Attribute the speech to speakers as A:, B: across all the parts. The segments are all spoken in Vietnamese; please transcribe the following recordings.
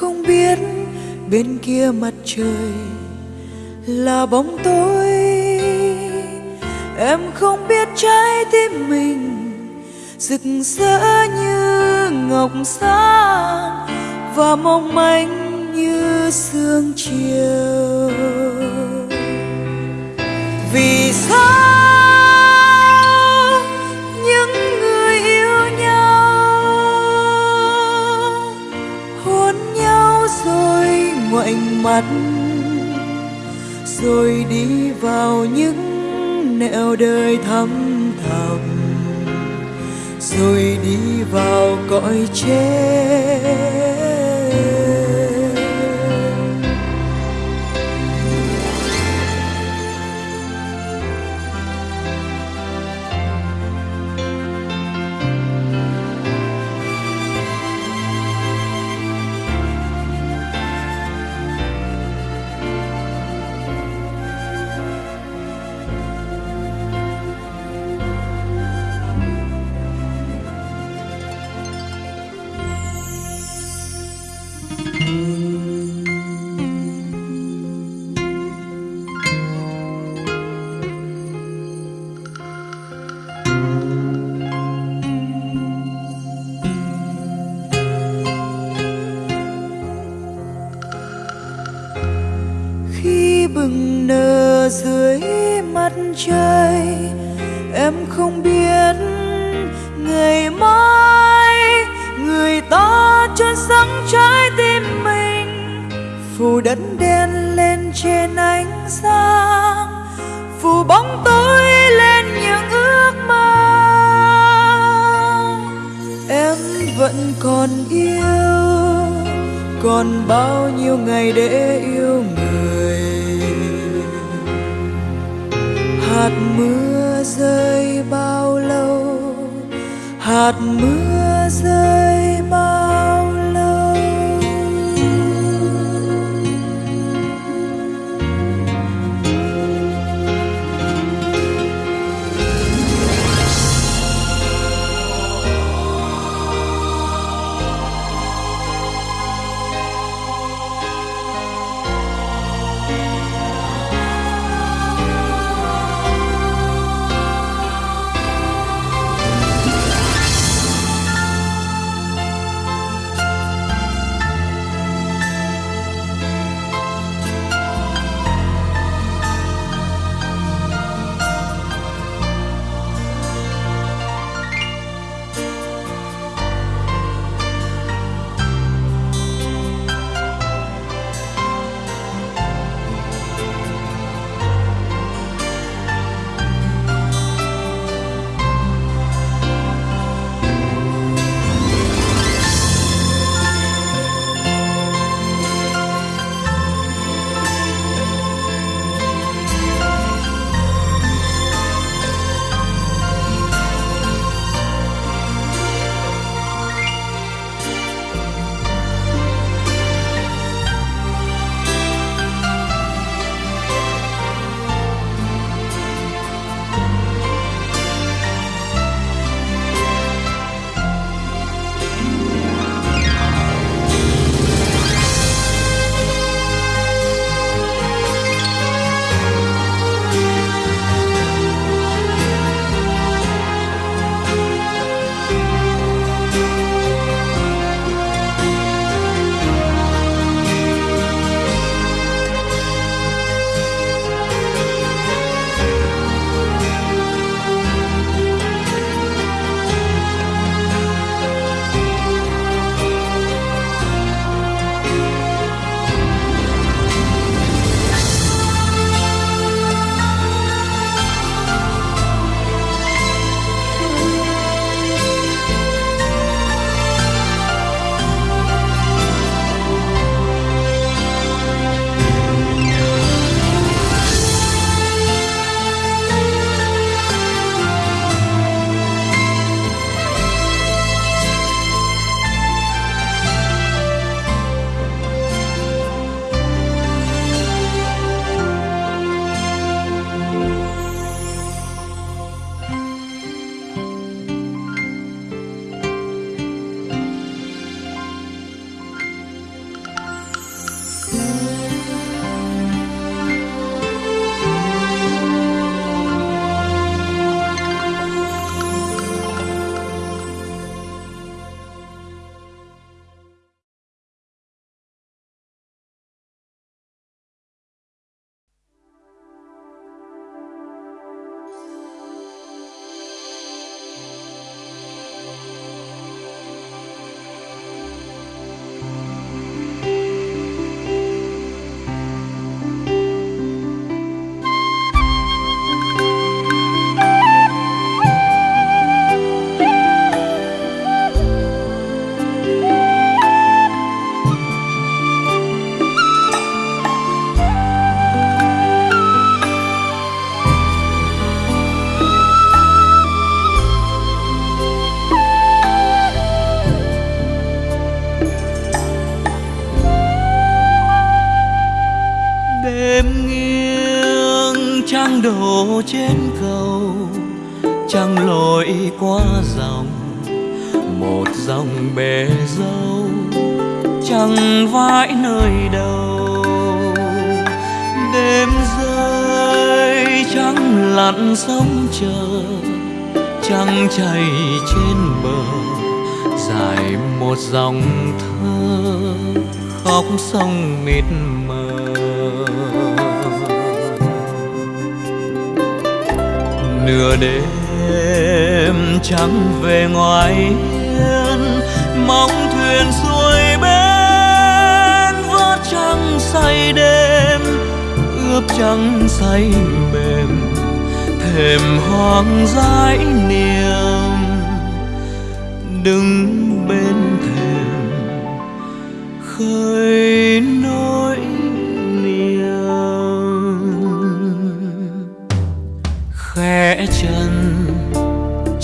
A: không biết bên kia mặt trời là bóng tối. Em không biết trái tim mình rực rỡ như ngọc sáng và mong manh như sương chiều. Mắt rồi đi vào những nẻo đời thăm thầm rồi đi vào cõi chết
B: nửa đêm trắng về ngoài hiên, mong thuyền xuôi bên vớt trăng say đêm, ướp trăng say mềm, thềm hoang dãi niềm. Đứng bên thềm, khơi nỗi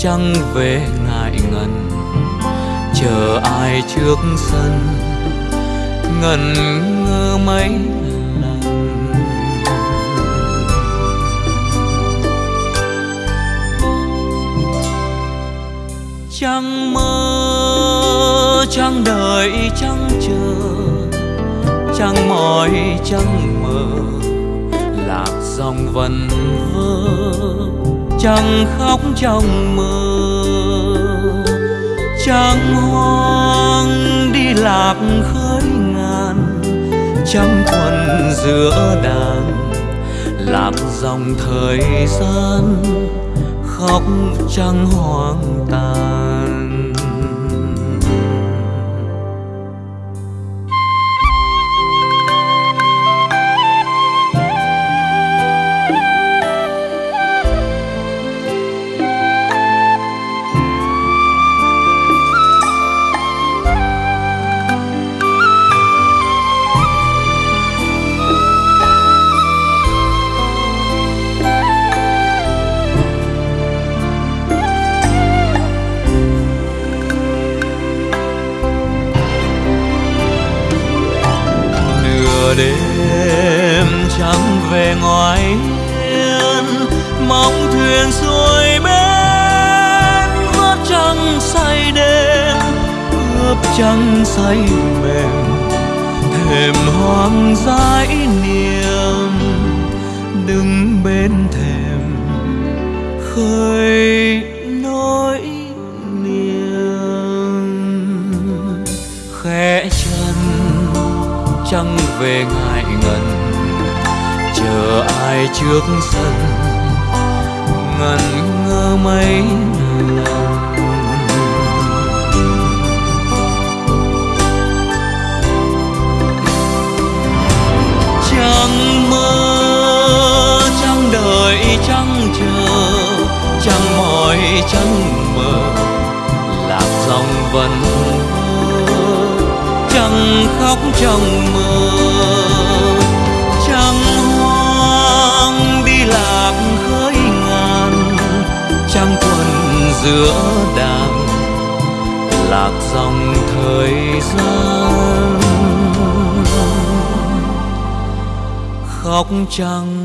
B: trăng về ngại ngần. Chờ ai trước sân, ngần ngơ mấy lần. Trăng mơ, trăng đợi, trăng chờ. Trăng mỏi, trăng mơ lạc dòng vần vơ chẳng khóc trong mơ, chẳng hoang đi lạc khơi ngàn, chẳng quần giữa đàn, lạc dòng thời gian khóc chẳng hoang tàn. Giữa đàn lạc dòng thời gian. Khóc
A: trăng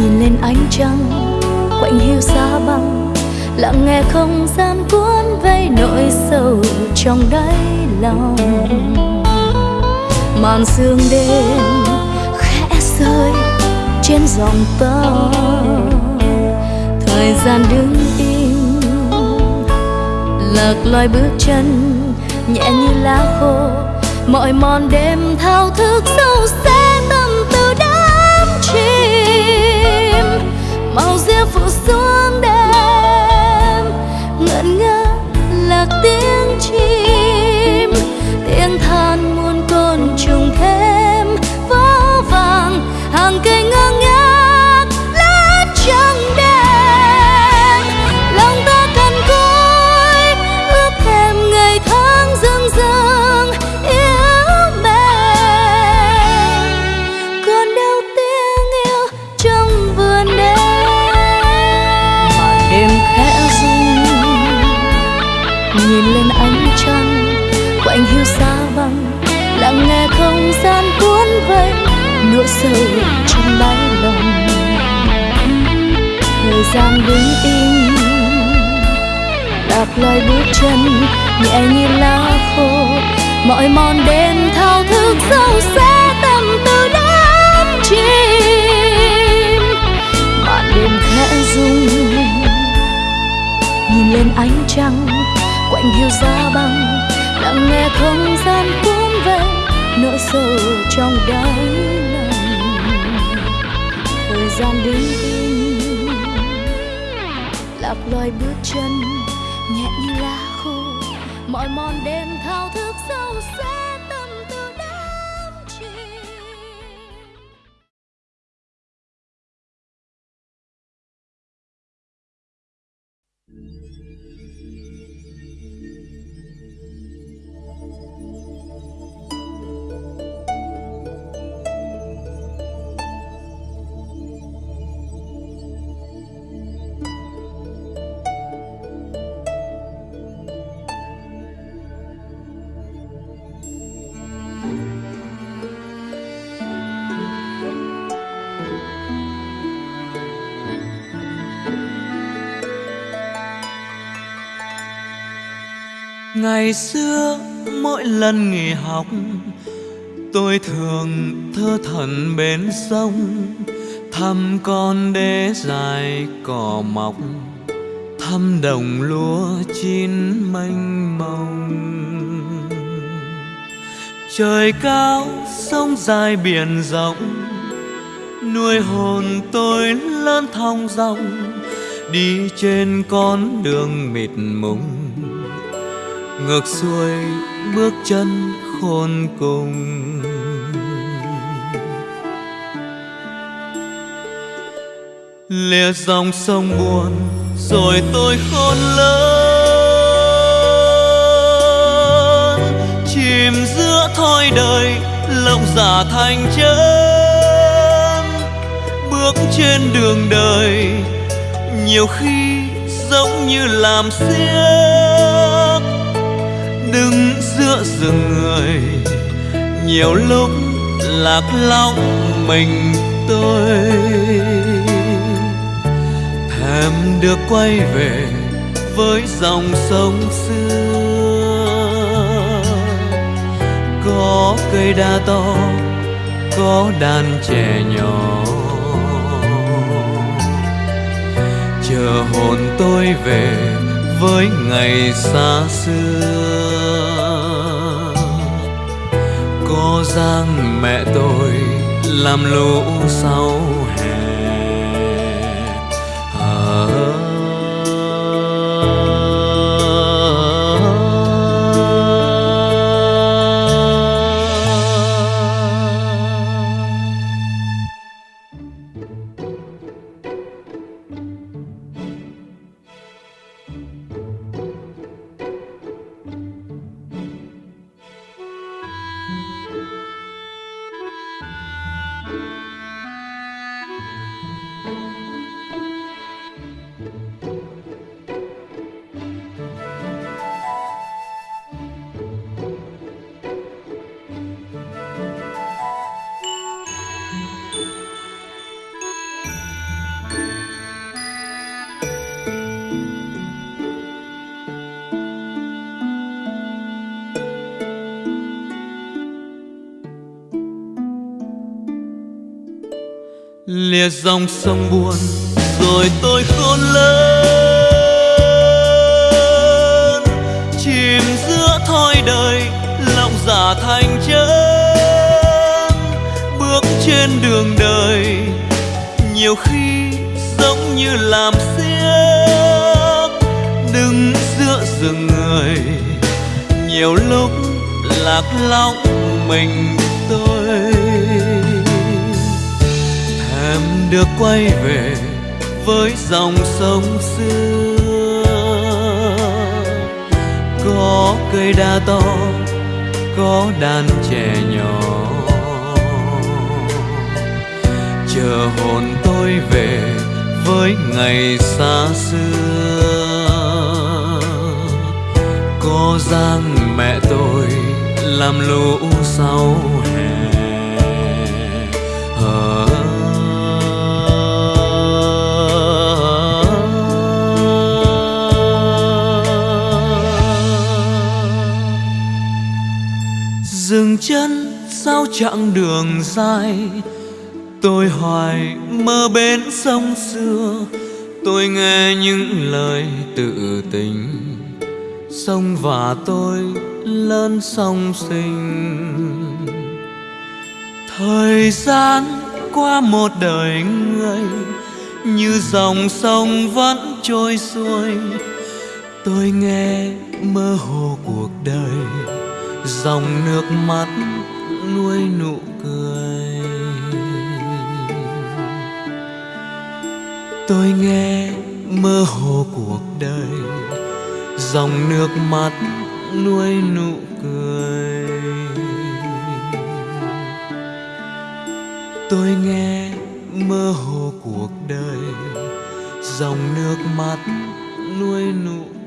C: nhìn lên ánh trăng, quạnh hiu xa băng, lặng nghe không gian cuốn vây nỗi sầu trong đáy lòng. Màn sương đêm khẽ rơi trên dòng tơ, thời gian đứng im, lạc loài bước chân nhẹ như lá khô, mọi mòn đêm thao thức sâu xa màu rêu phủ xuống đêm ngẩn ngơ lạc tiếng chim. Tiếng than gian đứng im. Đạp loài bước chân, nhẹ như lá khô. Mọi mòn đêm thao thức sâu xa tâm tư đắm chim. Màn đêm khẽ rung, nhìn lên ánh trăng. Quạnh hiu giá băng, lặng nghe không gian cuốn về. Nỗi sầu trong đáy lòng. Thời gian đứng im lạc loài bước chân nhẹ như lá khô. Mỏi mòn đêm thao
B: ngày xưa, mỗi lần nghỉ học, tôi thường thơ thẩn bên sông, thăm con đê dài cỏ mọc, thăm đồng lúa chín mênh mông. Trời cao, sông dài biển rộng, nuôi hồn tôi lớn thong dong đi trên con đường mịt mùng ngược xuôi bước chân khôn cùng. Lìa dòng sông buồn rồi tôi khôn lớn. Chìm giữa thoi đời, lộng giả thành chân. Bước trên đường đời, nhiều khi giống như làm xiếc đứng giữa rừng người. Nhiều lúc lạc lõng mình tôi. Thèm được quay về với dòng sông xưa. Có cây đa to, có đàn trẻ nhỏ. Chờ hồn tôi về với ngày xa xưa. Giang mẹ tôi làm lũ sau dòng sông buồn, rồi tôi khôn lớn. Chìm giữa thoi đời, lòng giả thành chân. Bước trên đường đời, nhiều khi giống như làm xiếc. Đứng giữa rừng người, nhiều lúc lạc lõng mình được quay về với dòng sông xưa. Có cây đa to, có đàn trẻ nhỏ. Chờ hồn tôi về với ngày xa xưa. Có giang mẹ tôi làm lũ sau. Sao chặng đường dài? Tôi hoài mơ bên sông xưa. Tôi nghe những lời tự tình. Sông và tôi lớn sông sinh. Thời gian qua một đời người, như dòng sông vẫn trôi xuôi. Tôi nghe mơ hồ cuộc đời, dòng nước mắt nuôi nụ cười. Tôi nghe mơ hồ cuộc đời, dòng nước mắt nuôi nụ cười. Tôi nghe mơ hồ cuộc đời, dòng nước mắt nuôi nụ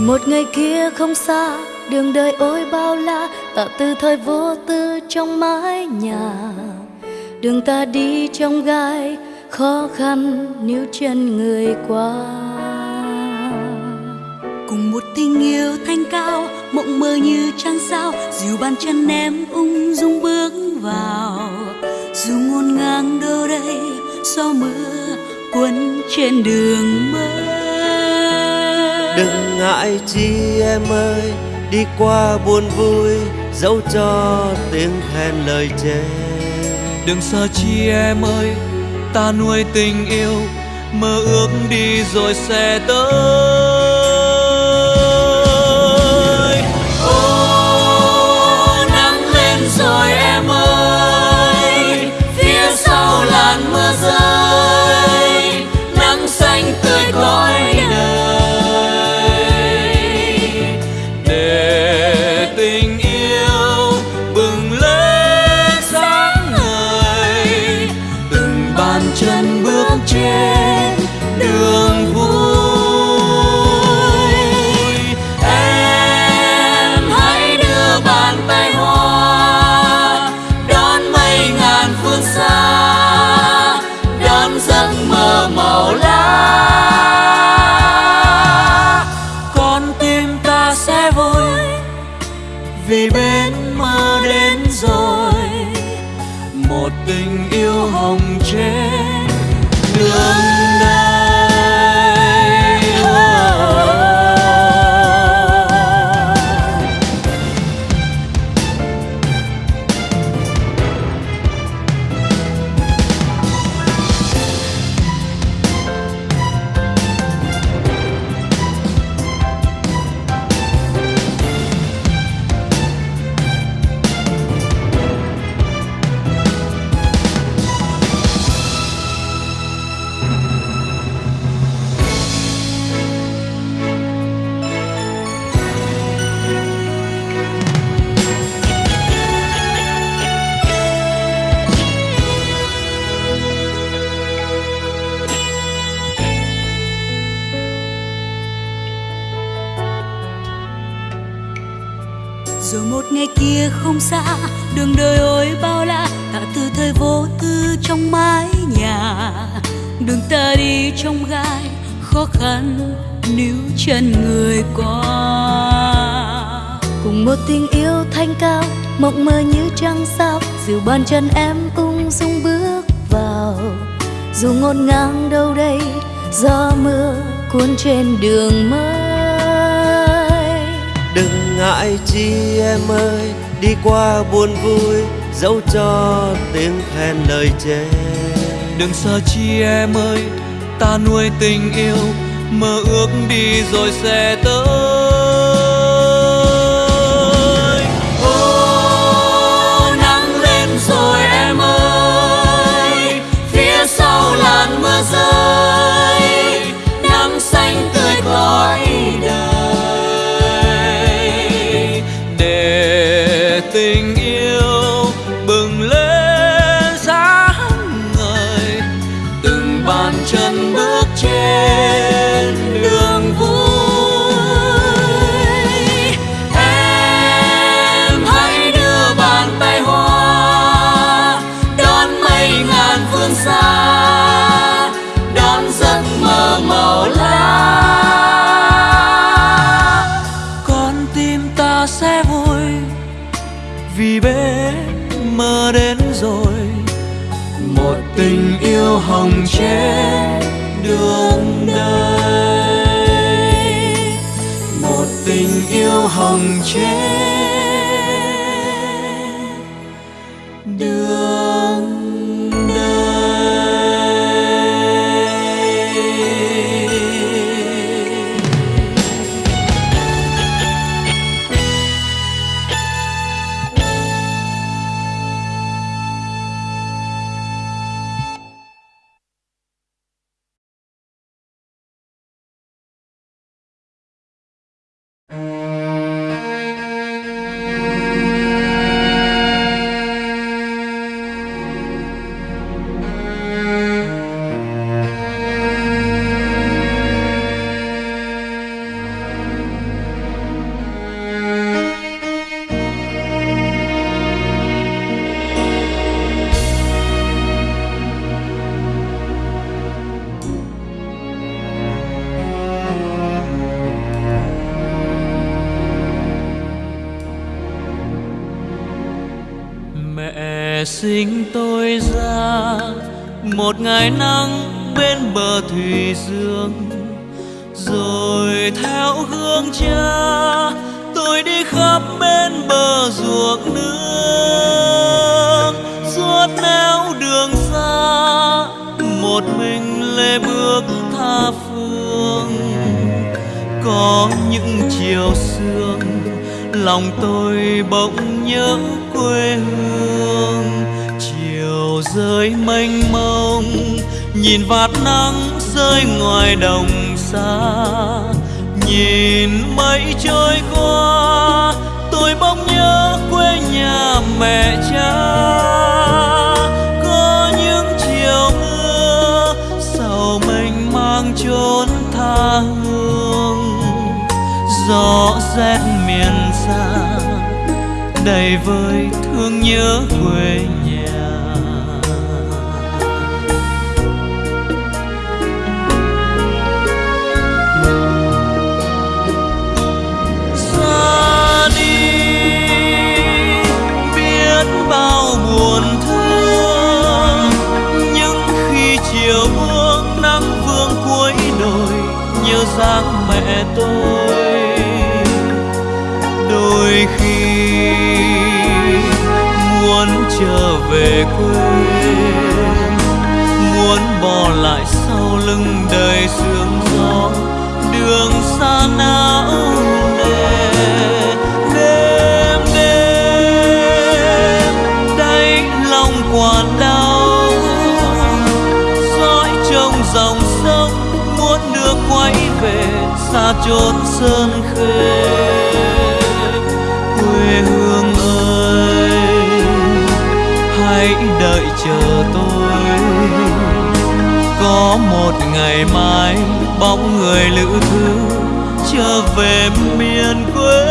A: rồi một ngày kia không xa, đường đời ôi bao la tạ từ thời vô tư trong mái nhà. Đường ta đi trong gai, khó khăn níu chân người qua.
C: Cùng một tình yêu thanh cao, mộng mơ như trăng sao, dìu bàn chân em ung dung bước vào. Dù ngôn ngang đâu đây, gió mưa cuốn trên đường mơ
D: ngại chi em ơi? Đi qua buồn vui, dẫu cho tiếng khen lời chê.
B: Đừng sợ chi em ơi, ta nuôi tình yêu, mơ ước đi rồi sẽ tới.
C: qua
D: buồn vui dẫu cho tiếng khen lời chê.
B: Đừng sợ chi em ơi, ta nuôi tình yêu, mơ ước đi rồi sẽ tới. Dáng mẹ tôi. Đôi khi muốn trở về quê, muốn bỏ lại sau lưng đời sương gió, đường xa não chốn sơn khê, quê hương ơi, hãy đợi chờ tôi. Có một ngày mai, bóng người lữ thư trở về miền quê.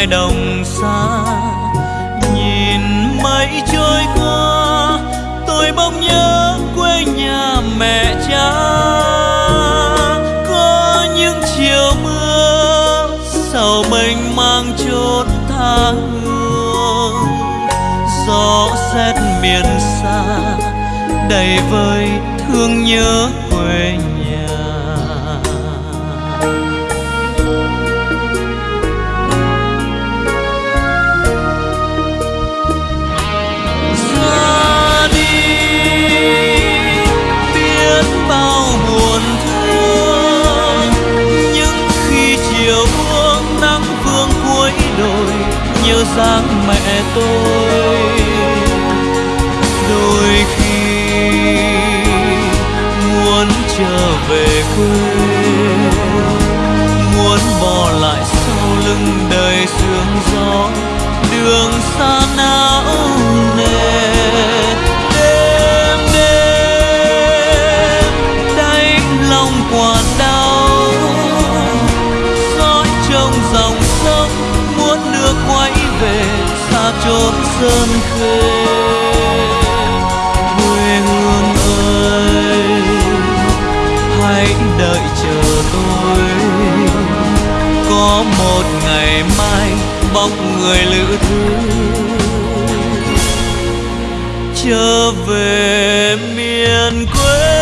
B: Ngoài đồng xa. Nhìn mây trôi qua, tôi bỗng nhớ quê nhà mẹ cha. Có những chiều mưa sầu mình mang chốn tha hương. Gió rét miền xa, đầy vơi thương nhớ dáng mẹ tôi. Đôi khi muốn trở về quê, muốn bỏ lại sau lưng đời sương gió, đường xa não nề. Đêm đêm đánh lòng quản đau dõi trong dòng sông về xa chốn sơn khê. Quê hương ơi, hãy đợi chờ tôi. Có một ngày mai bóc người lữ thư trở về miền quê.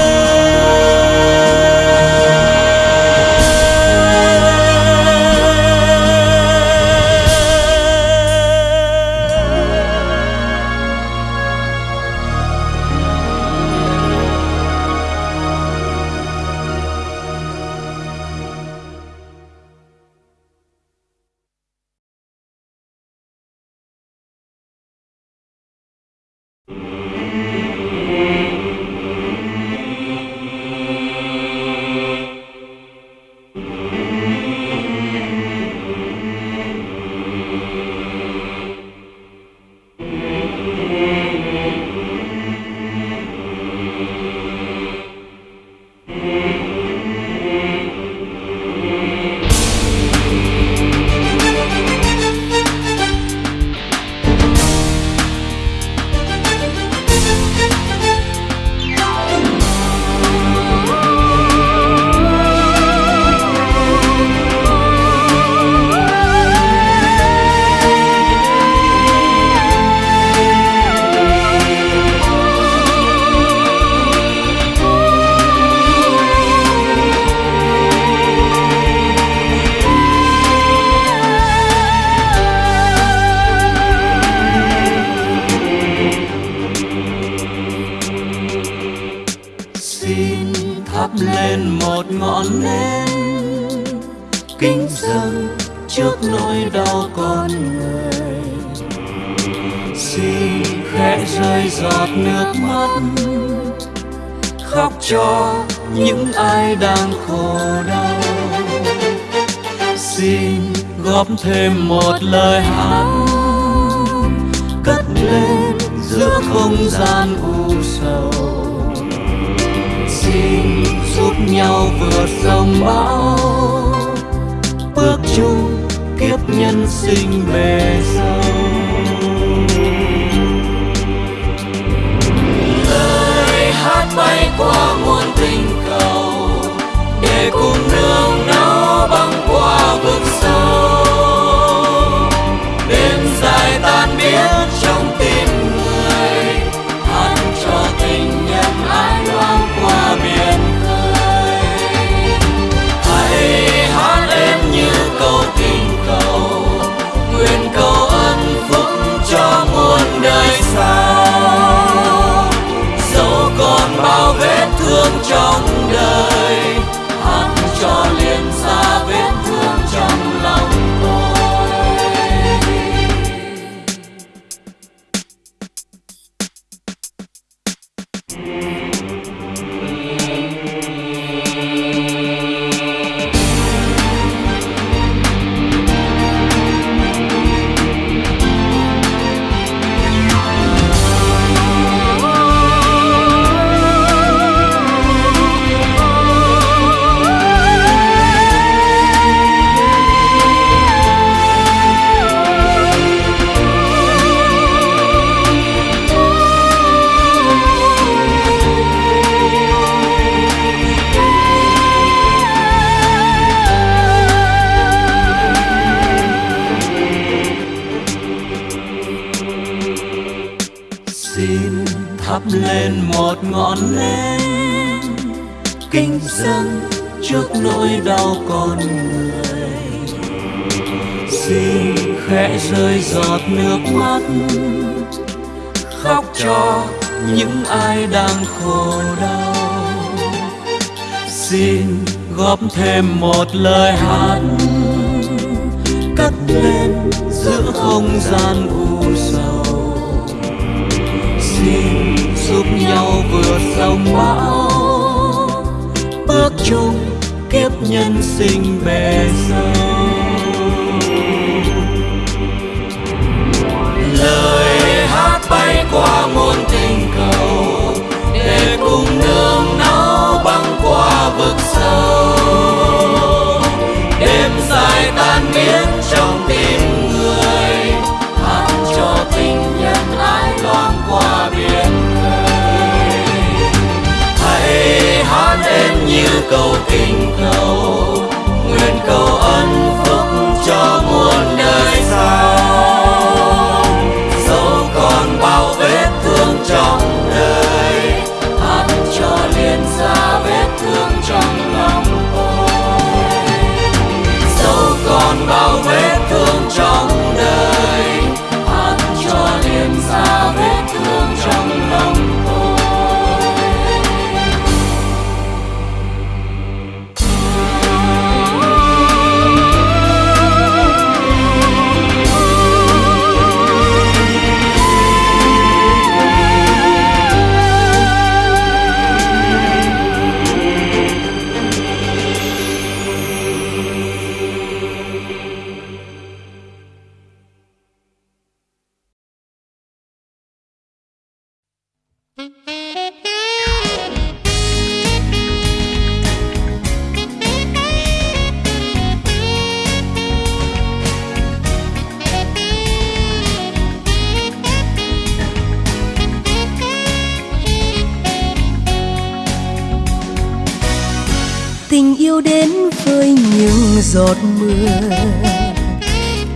B: giọt
C: mưa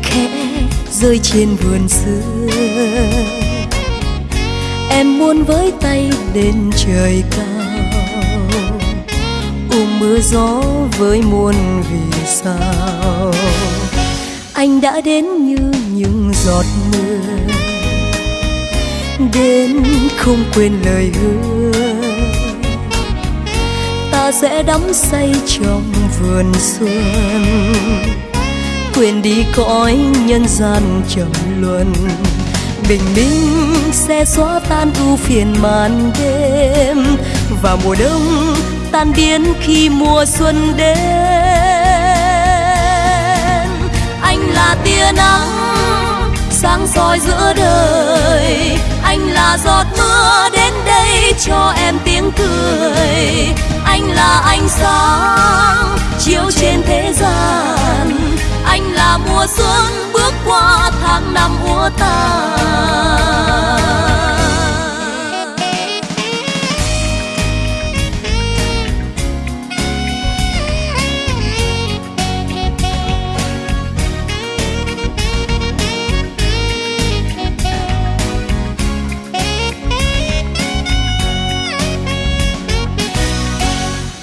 C: khẽ rơi trên vườn xưa. Em muốn với tay đến trời cao, ôm mưa gió với muôn vì sao. Anh đã đến như những giọt mưa, đến không quên lời hứa sẽ đắm say trong vườn xuân quên đi cõi nhân gian trầm luân, bình minh sẽ xóa tan ưu phiền màn đêm. Và mùa đông tan biến khi mùa xuân đến. Anh là tia nắng sáng soi giữa đời, anh là giọt mưa đến đây cho em tiếng cười anh là ánh sáng chiếu trên thế gian. Anh là mùa xuân bước qua tháng năm úa tàn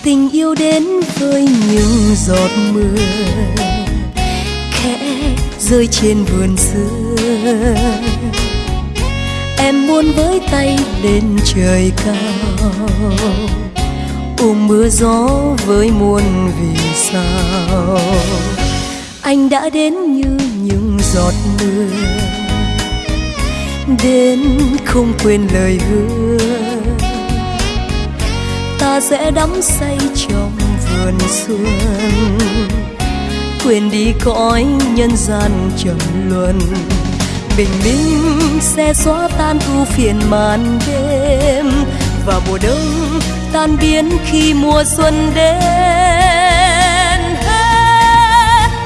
C: tình yêu đến với những giọt mưa. Khẽ rơi trên vườn xưa. Em muốn với tay lên trời cao, ôm mưa gió với muôn vì sao. Anh đã đến như những giọt mưa, đến không quên lời hứa sẽ đắm say trong vườn xuân quên đi cõi nhân gian trầm luân, bình minh sẽ xóa tan u phiền màn đêm. Và mùa đông tan biến khi mùa xuân đến.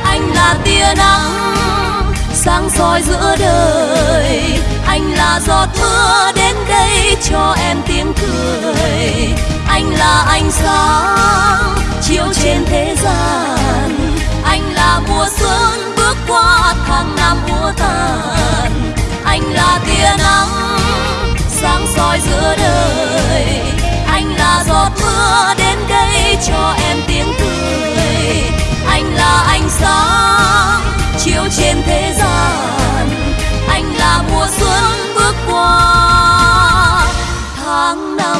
C: Anh là tia nắng sáng soi giữa đời. Anh là giọt mưa đến đây cho em tiếng cười anh là ánh sáng chiếu trên thế gian. Anh là mùa xuân bước qua tháng năm mùa tàn. Anh là tia nắng sáng soi giữa đời. Anh là giọt mưa đến đây cho em tiếng cười. Anh là ánh sáng chiếu trên thế gian. Anh là mùa xuân bước qua tháng năm.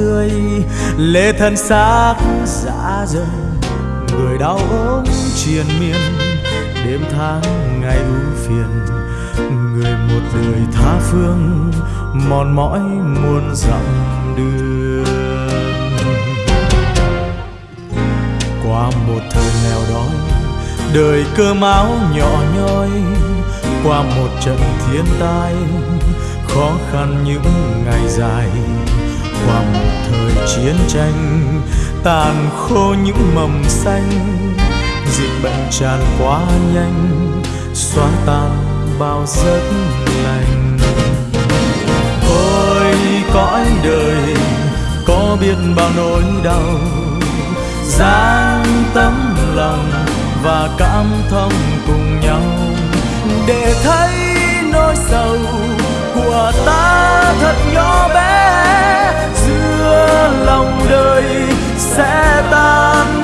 E: Già lê thân xác dã rời. Người đau ốm triền miên, đêm tháng ngày ưu phiền. Người một đời tha phương, mòn mỏi muôn dặm đường. Qua một thời nghèo đói, đời cơ máu nhỏ nhoi. Qua một trận thiên tai, khó khăn những ngày dài. Qua một chiến tranh, tàn khô những mầm xanh. Dịch bệnh tràn quá nhanh, xóa tan bao giấc lành. Ôi cõi đời, có biết bao nỗi đau. Dáng tấm lòng và cảm thông cùng nhau. Để thấy nỗi sầu của ta thật nhỏ bé lòng đời sẽ tan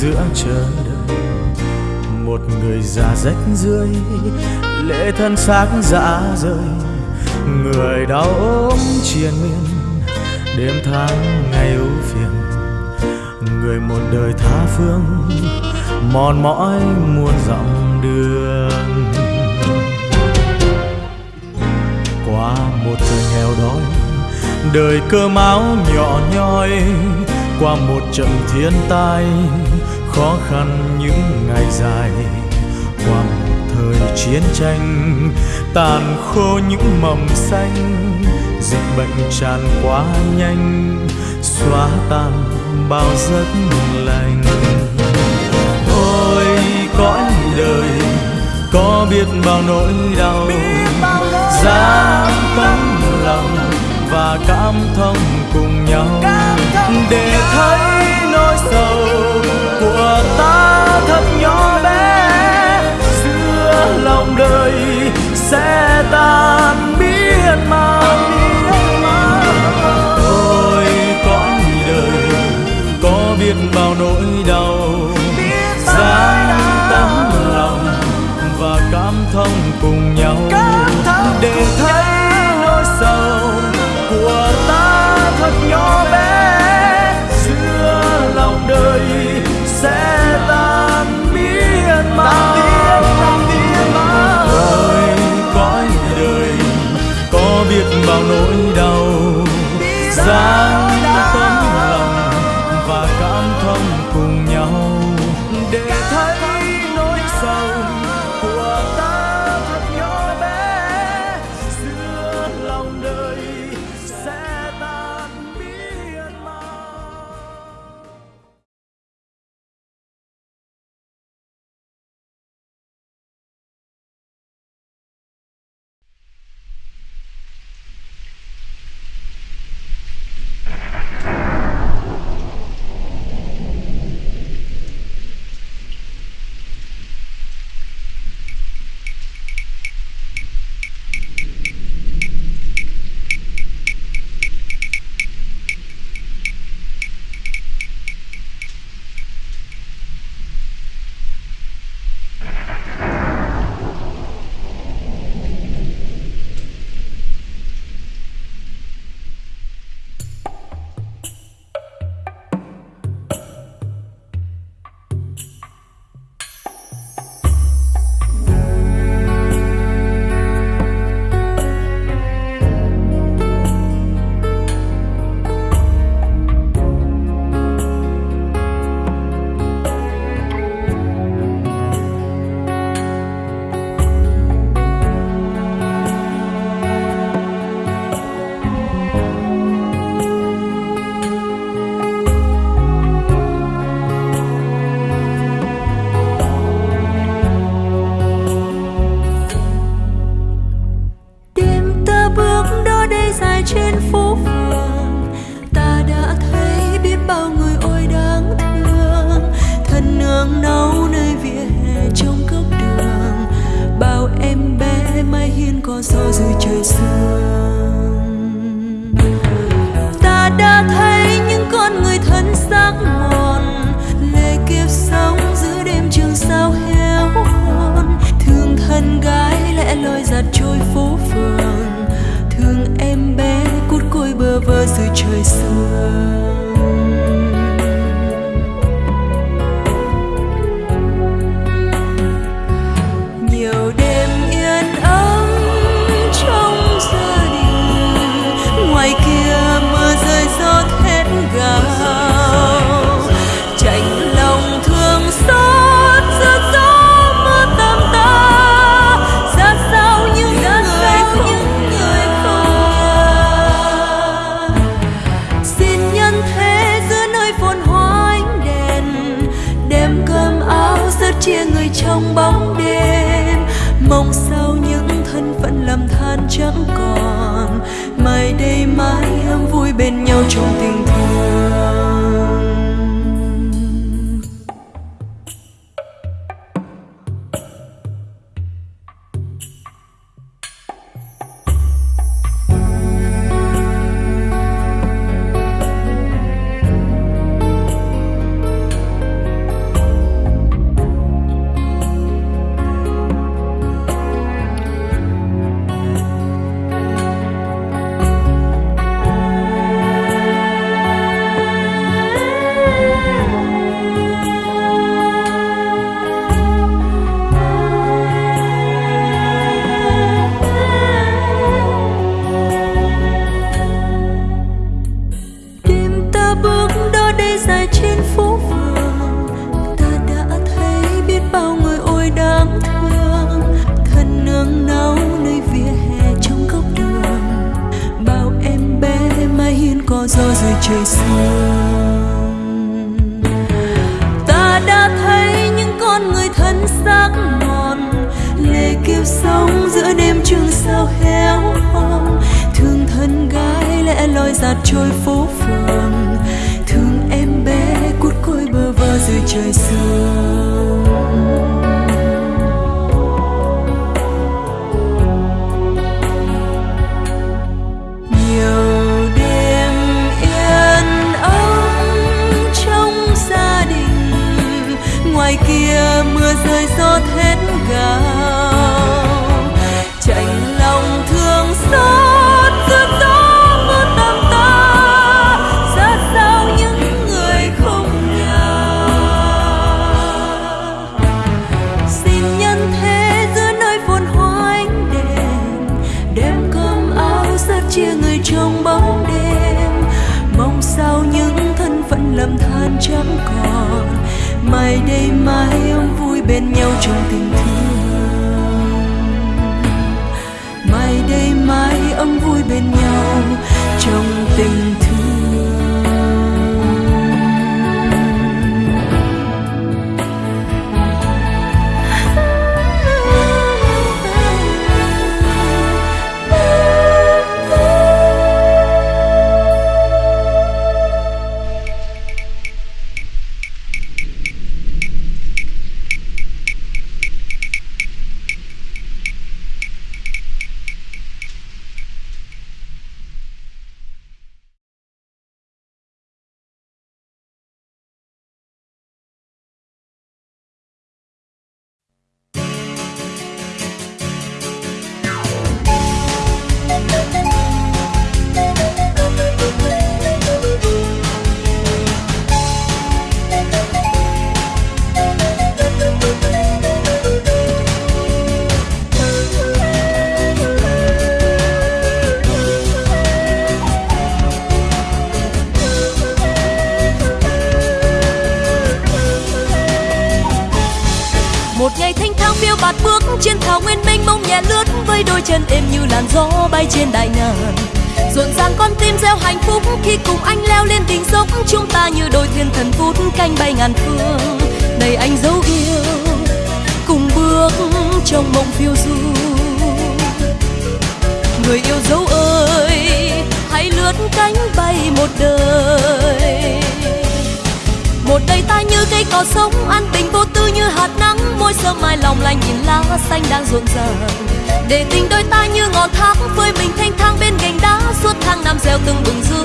E: giữa chờ đợi một người già rách rưới, lệ thân xác dã rời. Người đau ốm triền miên, đêm tháng ngày ưu phiền. Người một đời tha phương, mòn mỏi muôn dặm đường. Qua một thời nghèo đói, đời cơm áo nhỏ nhoi. Qua một trận thiên tai khó khăn những ngày dài. Qua một thời chiến tranh tàn khô những mầm xanh. Dịch bệnh tràn quá nhanh xóa tan bao giấc lành. Ôi cõi đời có biết bao nỗi đau. Dám tấm lòng và cảm thông cùng nhau. Để thấy nỗi sầu đời sẽ tan biến mà ôi cõi đời có biết bao nỗi đau.
C: Trời xanh. Ta đã thấy những con người thân xác mòn lệ kiều sống giữa đêm trường sao héo hon thương thân gái lẽ loi giạt trôi phố phường, thương em bé cút côi bơ vơ dưới trời sương. Trong tình thương. Mai đây mai ấm vui bên nhau trong tình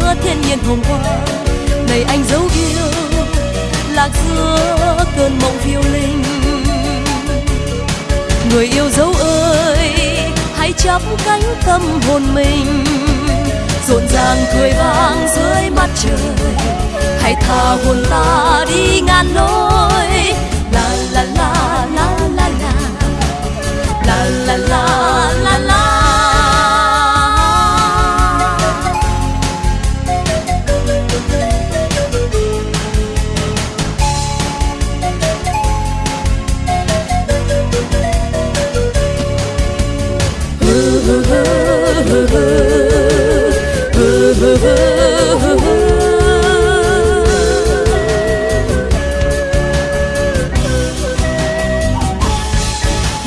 C: giữa thiên nhiên hồng hoa đầy anh dấu yêu, lạc giữa cơn mộng phiêu linh. Người yêu dấu ơi, hãy chắp cánh tâm hồn mình. Rộn ràng cười vang dưới mặt trời. Hãy tha hồn ta đi ngàn lối. La la la la la la. La la la la la.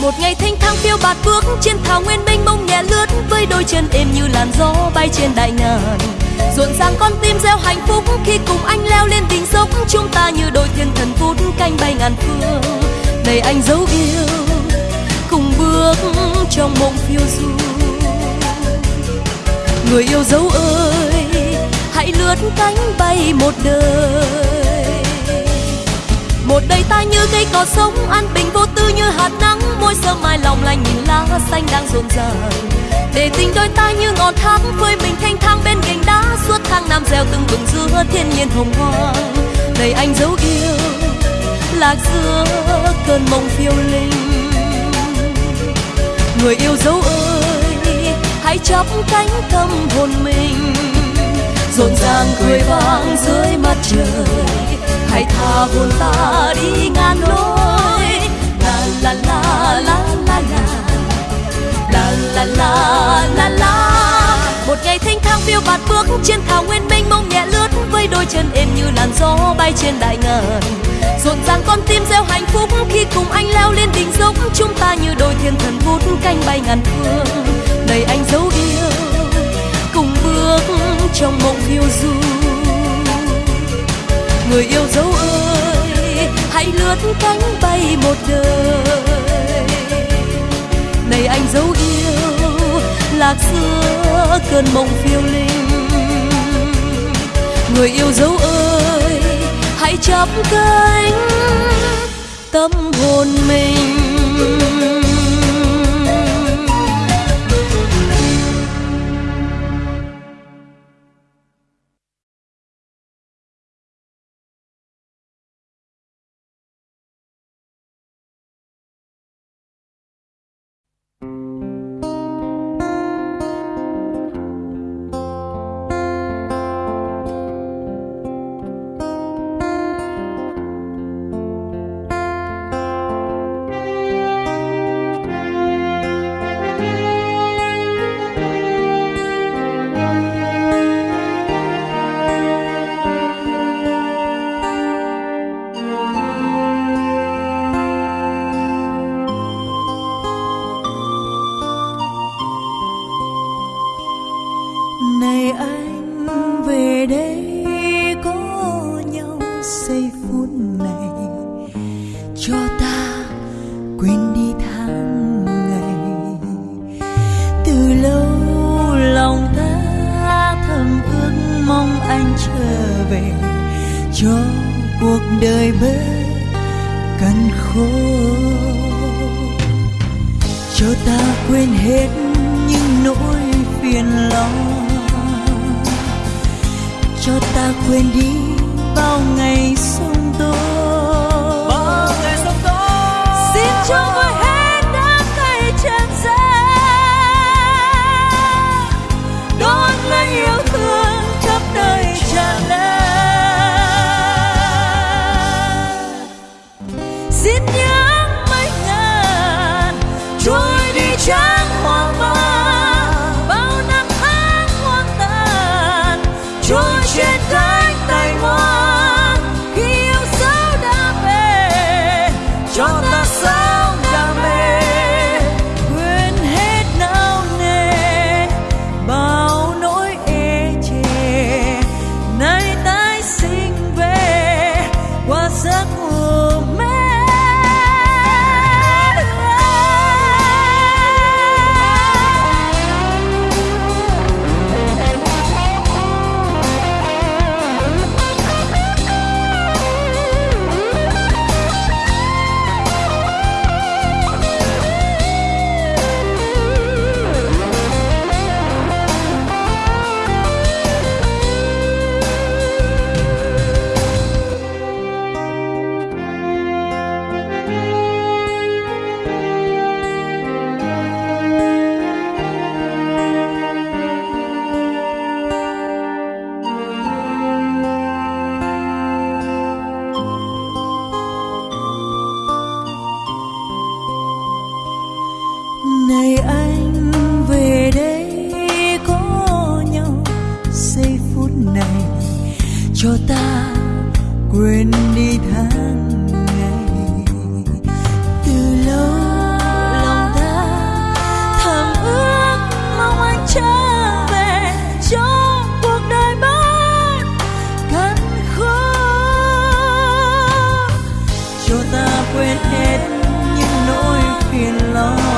C: Một ngày thanh thang phiêu bạt bước trên thảo nguyên mênh mông nhẹ lướt, với đôi chân êm như làn gió bay trên đại ngàn. Rộn ràng con tim gieo hạnh phúc khi cùng anh leo lên đỉnh dốc, chúng ta như đôi thiên thần phút canh bay ngàn phương. Này anh dấu yêu, cùng bước trong mộng phiêu du người yêu dấu ơi, hãy lướt cánh bay một đời. Một đời ta như cây cỏ sống, an bình vô tư như hạt nắng. Môi sơ mai lòng lành nhìn lá xanh đang rộn ràng. Để tình đôi ta như ngọn thác phơi mình thanh thang bên gành đá. Suốt tháng năm gieo từng vườn giữa thiên nhiên hồng hoang. Này anh dấu yêu, lạc giữa cơn mộng phiêu linh. Người yêu dấu ơi hãy chắp cánh tâm hồn mình. Rộn ràng cười vang dưới mặt trời, hãy tha hồn ta đi ngàn lối. La la la la la la la la la la la. Một ngày thanh thang phiêu bạt bước trên thảo nguyên mênh mông nhẹ lướt với
A: đôi chân êm như làn gió bay trên đại ngàn. Rộn ràng con tim gieo hạnh phúc khi cùng anh leo lên đỉnh dốc chúng ta như đôi thiên thần vút cánh bay ngàn phương này anh dấu yêu, cùng bước trong mộng phiêu du. Người yêu dấu ơi, hãy lướt cánh bay một đời. Này anh dấu yêu, lạc giữa cơn mộng phiêu linh. Người yêu dấu ơi, hãy chắp cánh, tâm hồn mình.
D: now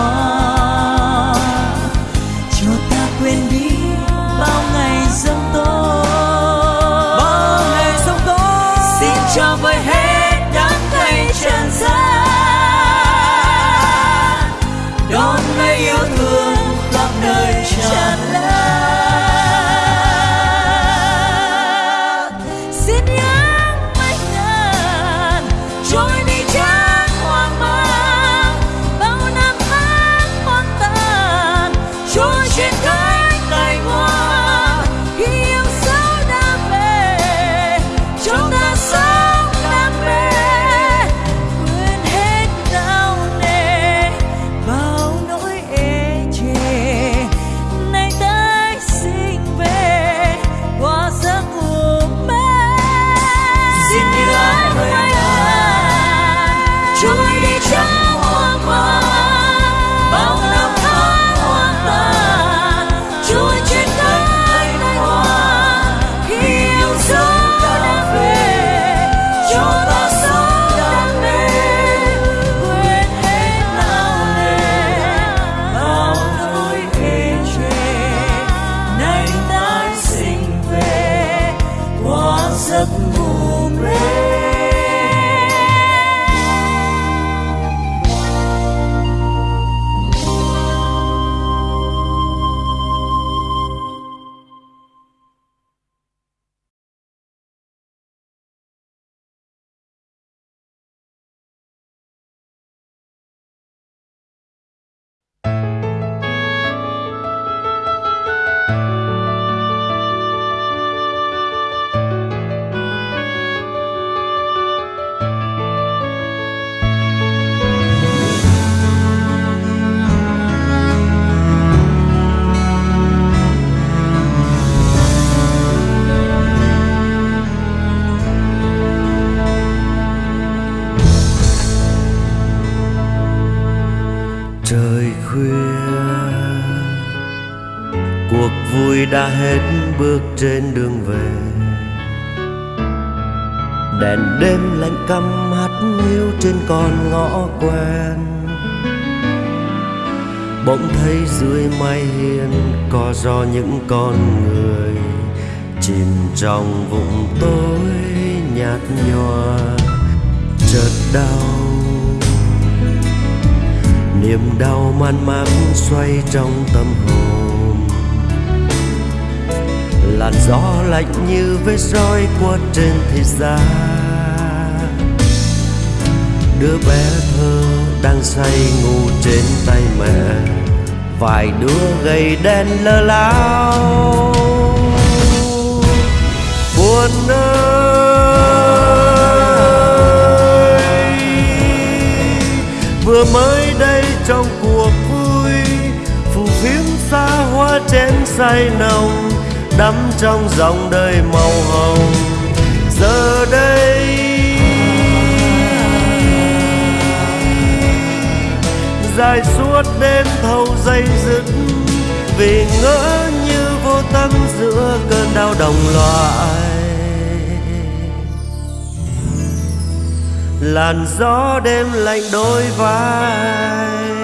D: dưới mái hiên có do những con người chìm trong vùng tối nhạt nhòa. Chợt đau, niềm đau man mác xoay trong tâm hồn. Làn gió lạnh như vết roi qua trên thịt da đứa bé thơ đang say ngủ trên tay mẹ vài đứa gầy đen lơ láo. Buồn ơi, vừa mới đây trong cuộc vui, phù phiếm xa hoa chén say nồng, đắm trong dòng đời màu hồng. Giờ đây, dài suốt đêm thâu dây dứt. Vì ngỡ như vô tâm giữa cơn đau đồng loại. Làn gió đêm lạnh đôi vai.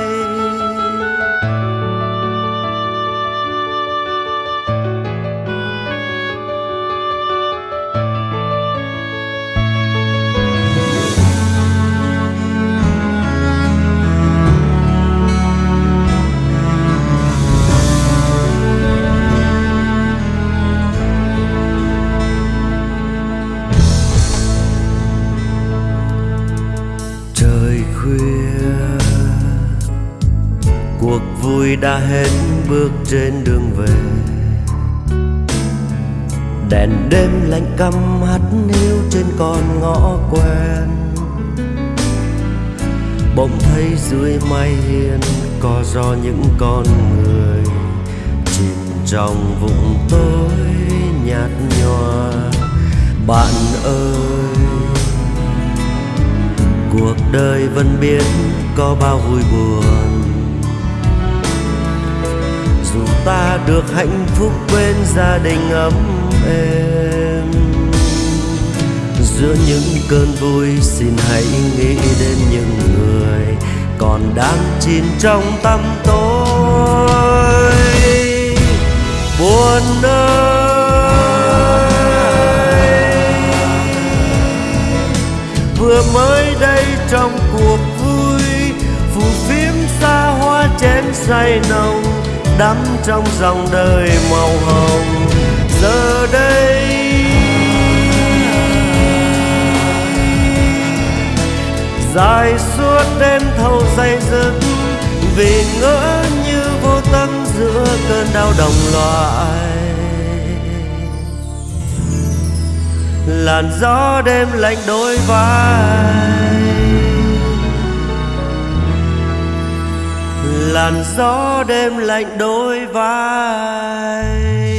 D: Đã hết bước trên đường về. Đèn đêm lạnh căm hắt hiu trên con ngõ quen. Bỗng thấy dưới mái hiên có do những con người chìm trong vùng tối nhạt nhòa. Bạn ơi, cuộc đời vẫn biết có bao vui buồn dù ta được hạnh phúc bên gia đình ấm êm. Giữa những cơn vui, xin hãy nghĩ đến những người còn đang chìm trong tăm tối buồn ơi vừa mới đây trong cuộc vui, phù phiếm xa hoa chén say nồng đắm trong dòng đời màu hồng. Giờ đây, dài suốt đêm thâu dây dứt, vì ngỡ như vô tâm giữa cơn đau đồng loại. Làn gió đêm lạnh đôi vai. Làn gió đêm lạnh đôi vai.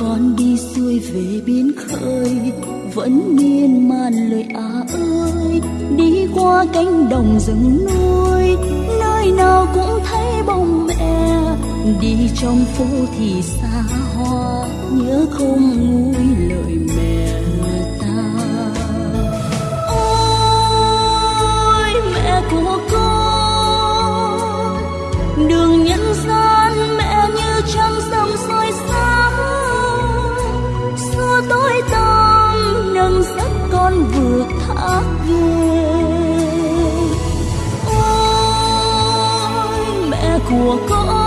C: con đi xuôi về biên khơi. Vẫn miên man lời á ơi, đi qua cánh đồng rừng núi. Nơi nào cũng thấy bóng mẹ, đi trong phố thì xa hoa. Nhớ không nguôi lời mẹ
B: 过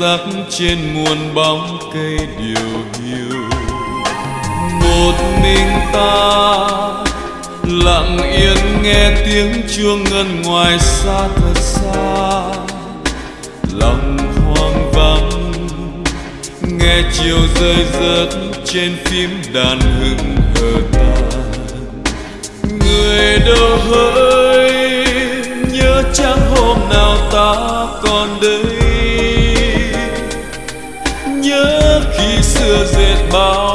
B: rác trên muôn bóng cây điều hiu. Một mình ta lặng yên nghe tiếng chuông ngân ngoài xa thật xa. Lòng hoang vắng, nghe chiều rơi rớt trên phím đàn hững hờ ta người đâu hỡi, nhớ chẳng hôm nào ta còn đây. does it?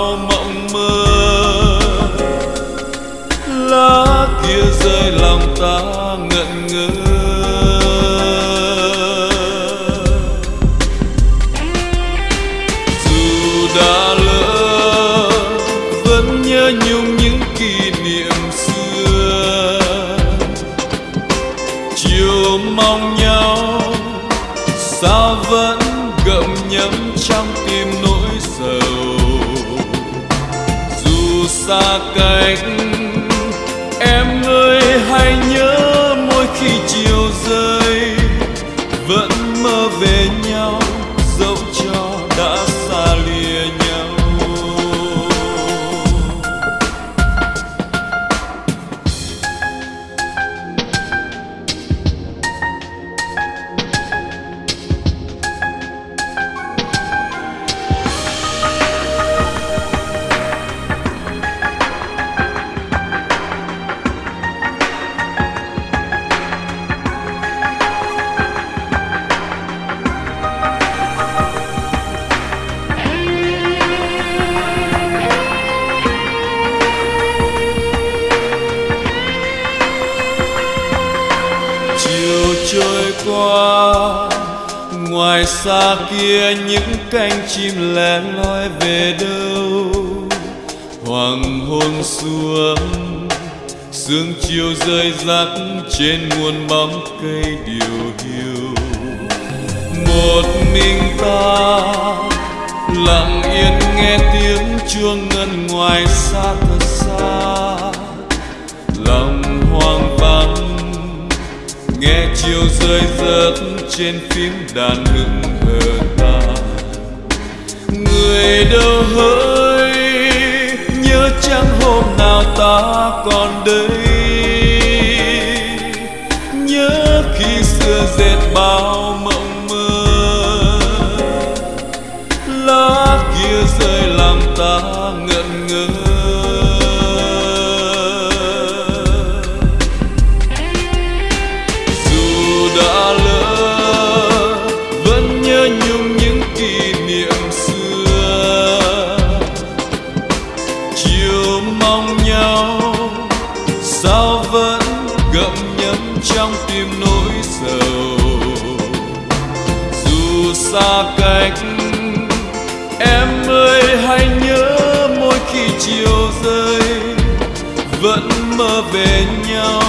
B: trên nguồn bóng cây điều hiu. Một mình ta lặng yên nghe tiếng chuông ngân ngoài xa thật xa. Lòng hoang vắng, nghe chiều rơi rớt trên phím đàn hững hờ ta. Người đâu hỡi, nhớ chẳng hôm nào ta còn đây bên nhau.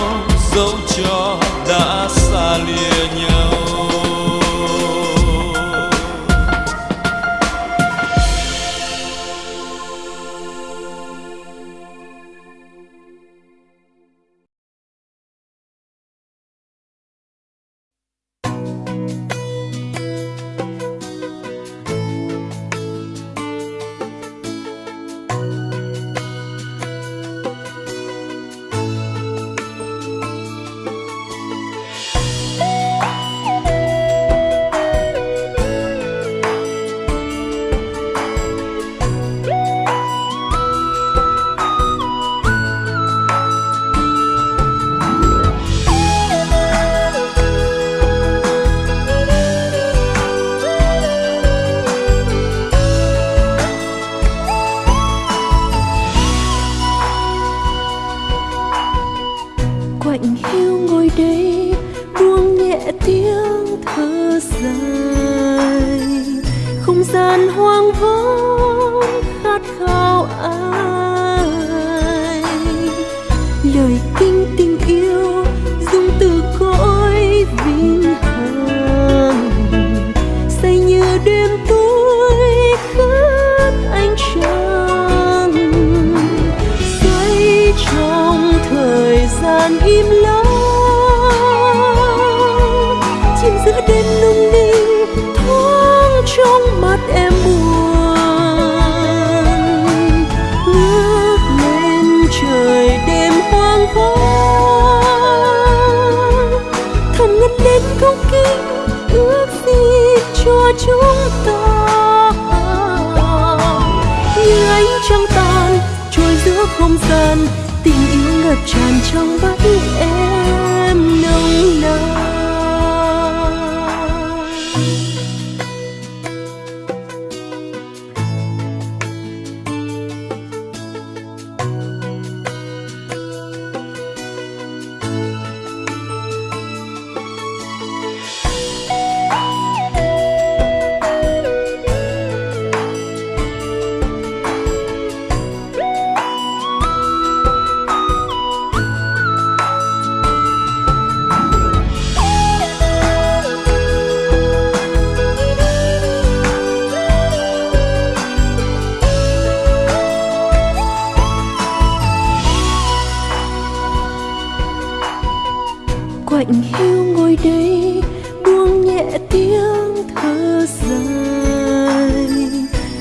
A: lạnh hiu ngồi đây, buông nhẹ tiếng thơ dài.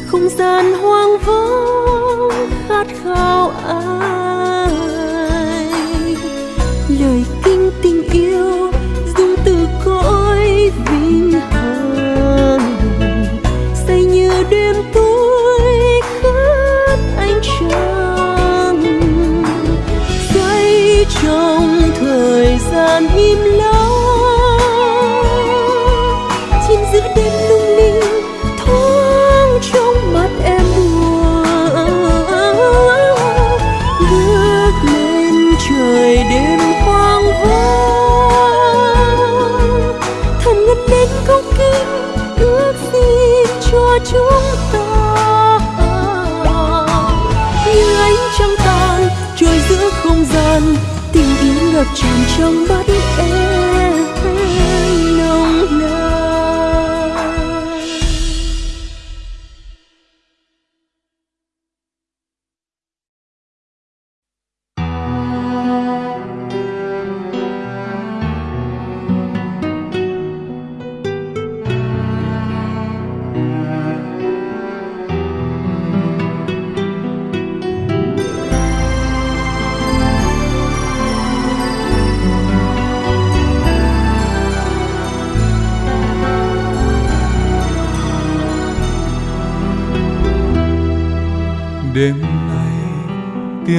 A: Không gian hoang vắng khát khao ai ngập tràn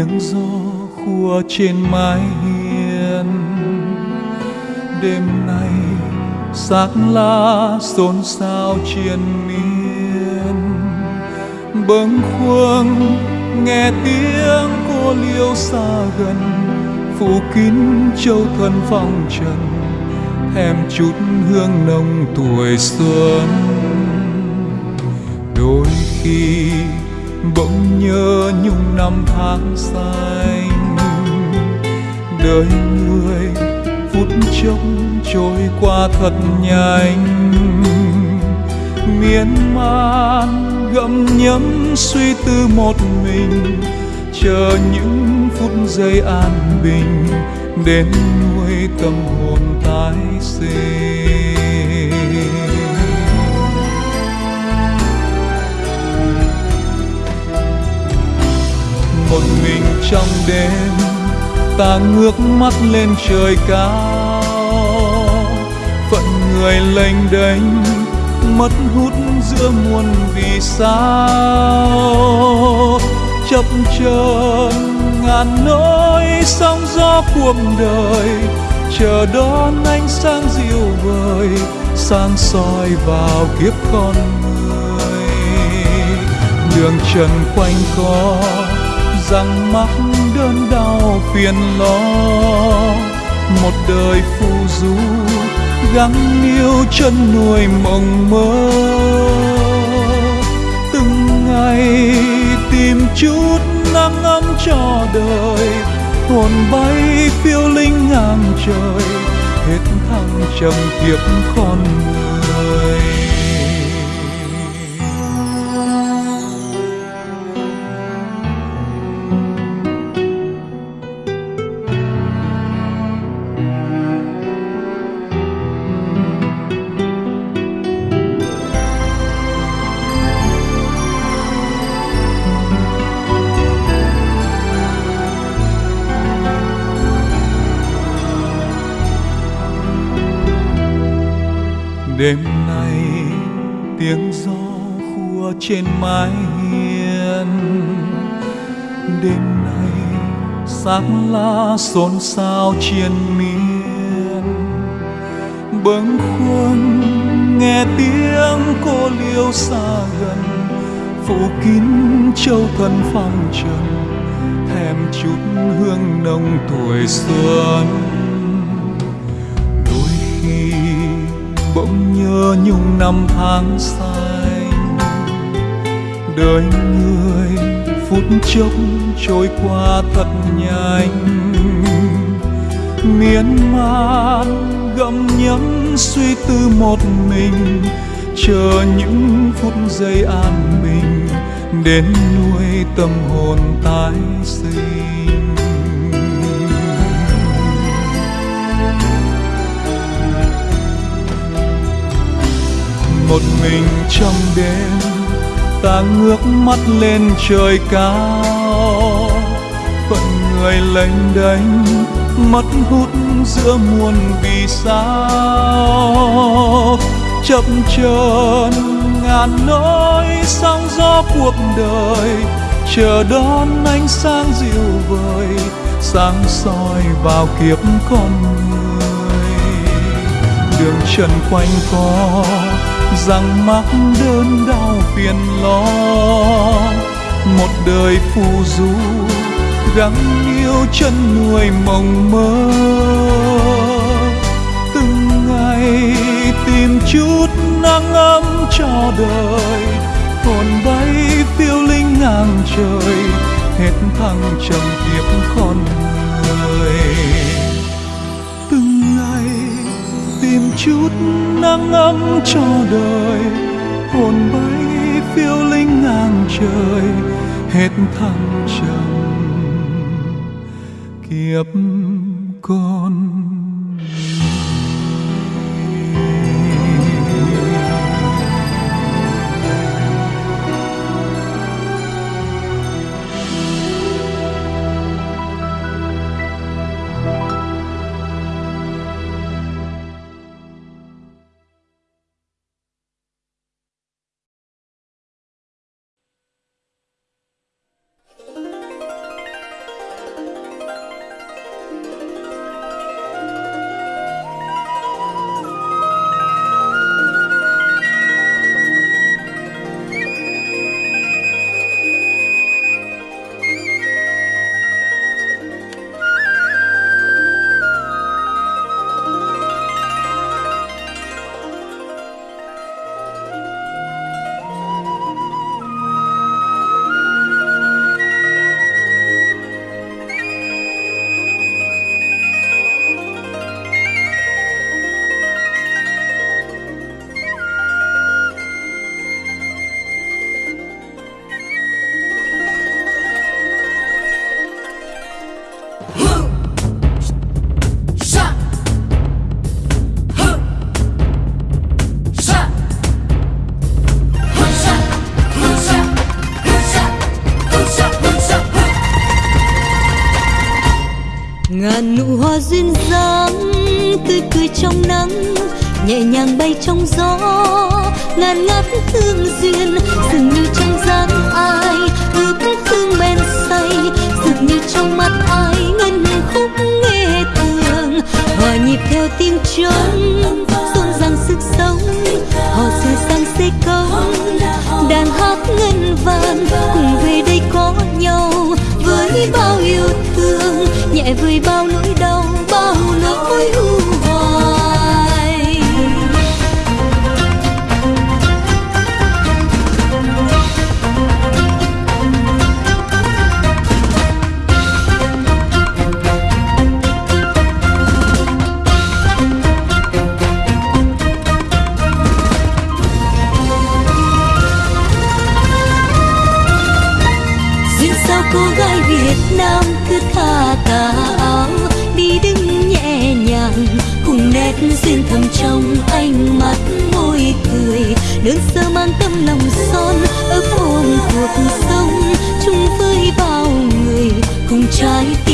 F: tiếng gió khua trên mái hiên. Đêm nay sắc lá xôn xao triền miên. Bâng khuâng nghe tiếng cô liêu xa gần, phủ kín châu thân phong trần, thèm chút hương nồng tuổi xuân. Đôi khi bỗng nhớ nhung năm tháng xanh đời người phút chốc trôi qua thật nhanh. Miên man gặm nhấm suy tư một mình, chờ những phút giây an bình đến nuôi tâm hồn tái sinh. Trong đêm, ta ngước mắt lên trời cao. Phận người lênh đênh, mất hút giữa muôn vì sao. Chập chờn, ngàn nỗi sóng gió cuộc đời. Chờ đón ánh sáng dịu vời, sáng soi vào kiếp con người. Đường trần quanh co rằng mắc đơn đau phiền lo. Một đời phù du gắng yêu chân nuôi mộng mơ. Từng ngày tìm chút nắng ấm cho đời. Hồn bay phiêu linh ngang trời. Hết thăng trầm kiếp con người. Trên mái hiên. Đêm nay sắc lá xôn xao triền miên. Bâng khuâng nghe tiếng cô liêu xa gần. Phủ kín châu thân phong trần, thèm chút hương nồng tuổi xuân. Đôi khi bỗng nhớ nhung năm tháng xa đời người, phút chốc trôi qua thật nhanh. Miên man gặm nhấm suy tư một mình, chờ những phút giây an bình đến nuôi tâm hồn tái sinh. Một mình trong đêm ta ngước mắt lên trời cao. Phận người lênh đênh mất hút giữa muôn vì sao. Chập chờn ngàn nỗi sóng gió cuộc đời, chờ đón ánh sáng dịu vời, sáng soi vào kiếp con người. Đường trần quanh co rằng mắc đơn đau phiền lo. Một đời phù du, gắng yêu chân nuôi mộng mơ. Từng ngày tìm chút nắng ấm cho đời, hồn bay phiêu linh ngang trời, hết thăng trầm kiếp con người. Thêm chút nắng ấm cho đời. Hồn bay phiêu linh ngang trời, hết thăng trầm. Kiếp con
C: trái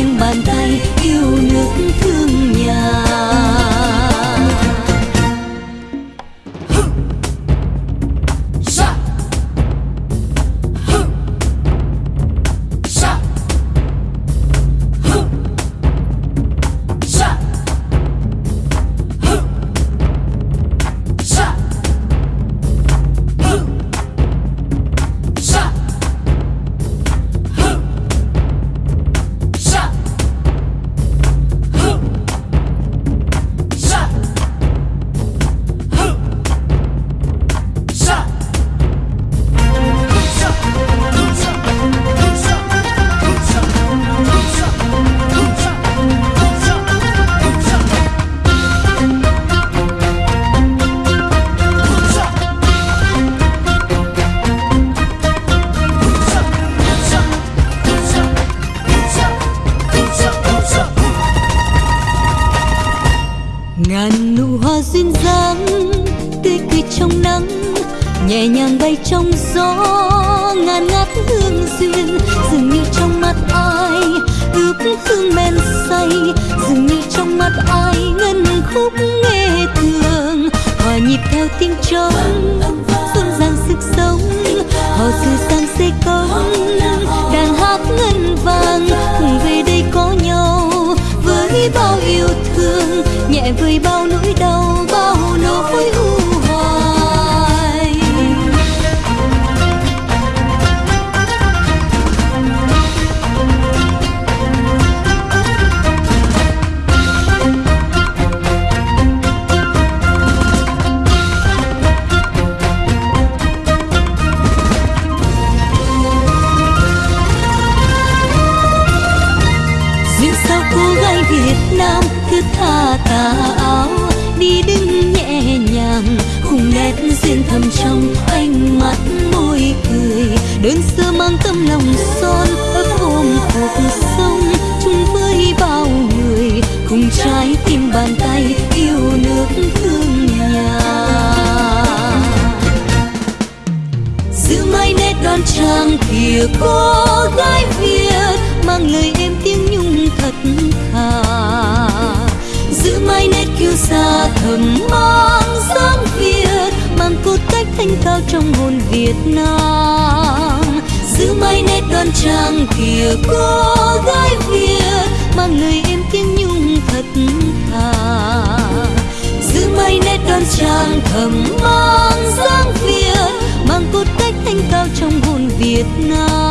C: Việt Nam.